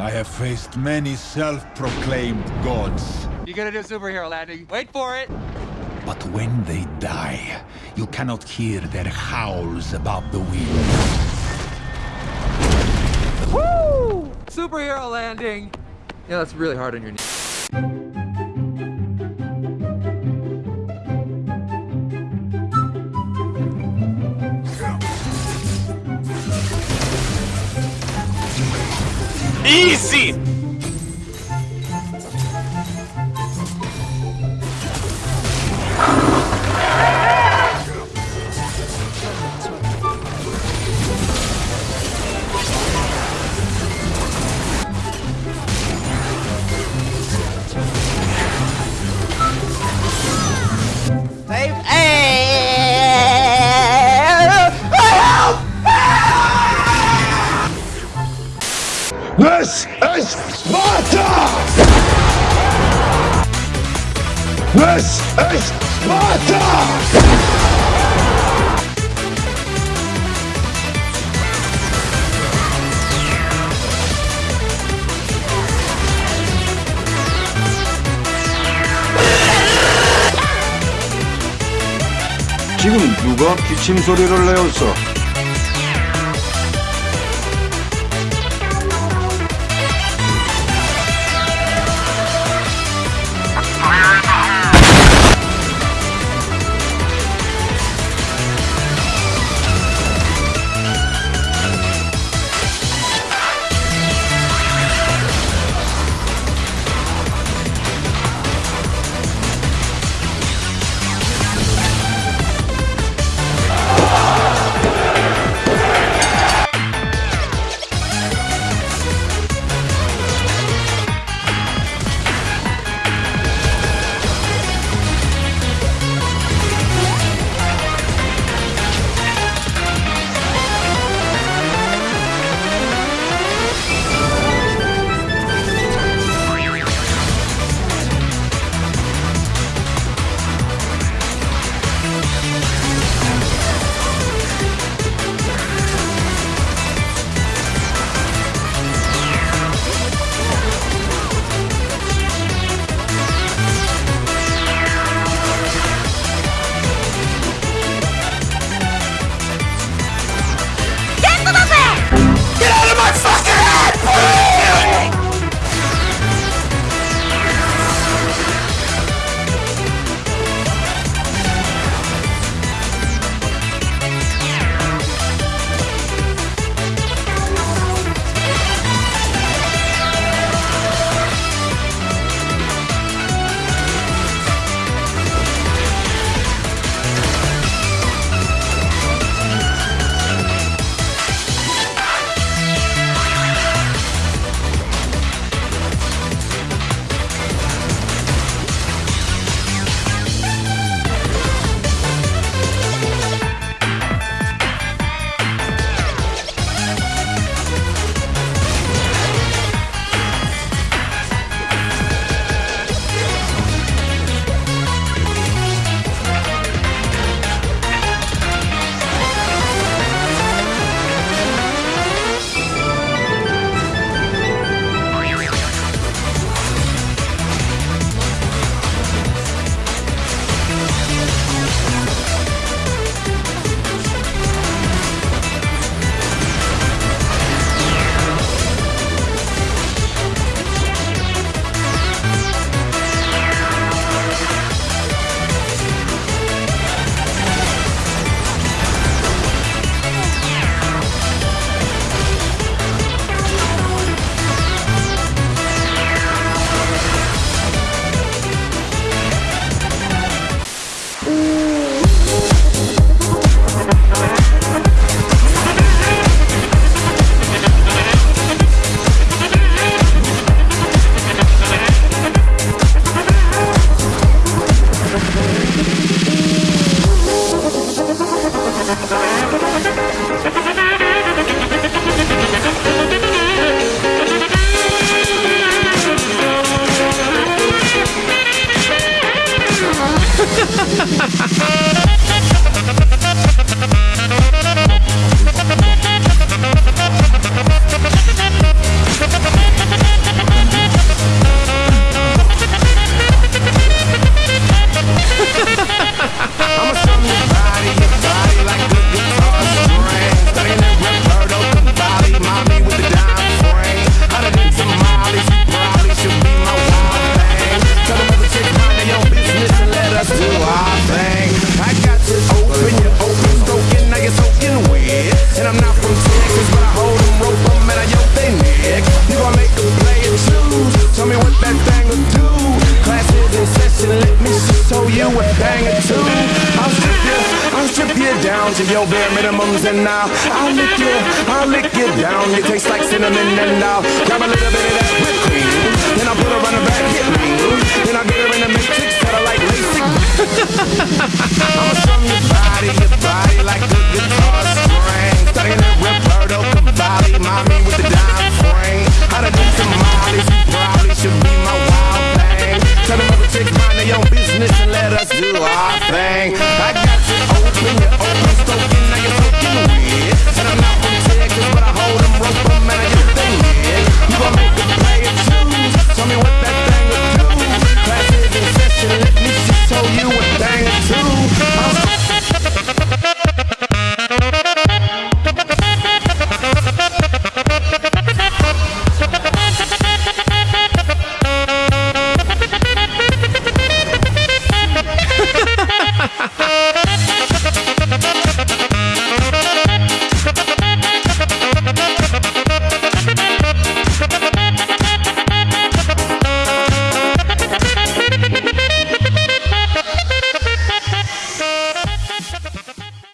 I have faced many self-proclaimed gods. You're gonna do superhero landing? Wait for it! But when they die, you cannot hear their howls above the wind. Woo! Superhero landing! Yeah, that's really hard on your knee. Easy! This This is Sparta! 지금 누가 기침 소리를 내었어? it too. I'll strip you, I'll strip you down to your bare minimums and now I'll lick you, I'll lick you down. You taste like cinnamon and I'll grab a little bit of that whipped cream. Then I put her on the back, get me. Then I get her in the matrix, cut her like LASIK.